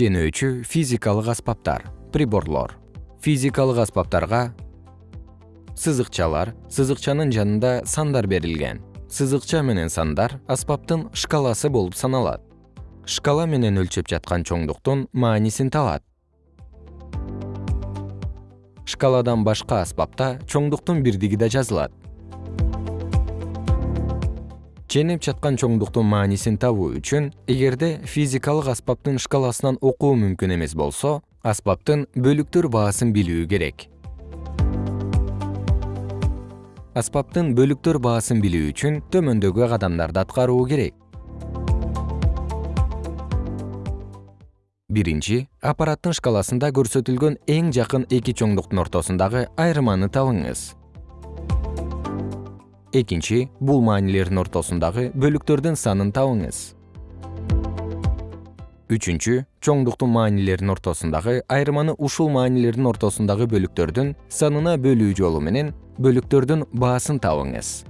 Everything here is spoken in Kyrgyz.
ченөөчү физикалык аспаптар приборлор. Физикалык аспаптарга сызыкчалар сызыкчанын жанында сандар берилген. Сызыкча менен сандар аспаптын шкаласы болуп саналат. Шкала менен өлчөп жаткан чоңдуктун маанисин табат шкаладан башка аспапта чоңдуктун бирдиги да жазылат ченеп жаткан чоңдуктун маанисин табуу үчүн эгерде физикалык аспаптын шкаласынан окуу мүмкүн эмес болсо аспаптын бөлүктөр баасын билүү керек. Аспаптын бөлүктөр баасын билүү үчүн төмөндөгү кадамдарды аткаруу керек. Биринчи аппараттын шкаласында көрсөтүлгөн эң жакын эки чоңдуктун ортосундагы айырманы табыңыз экинчи бул маанилердин ортосундагы бөлүктөрдүн санын табыңыз. Үчүнчү чоңдуктун маанилердин ортосундагы айырманы ушул маанилердин ортосундагы бөлүктөрдүн санына бөлүү жолу менен бөлүктөрдүн баасын табыңыз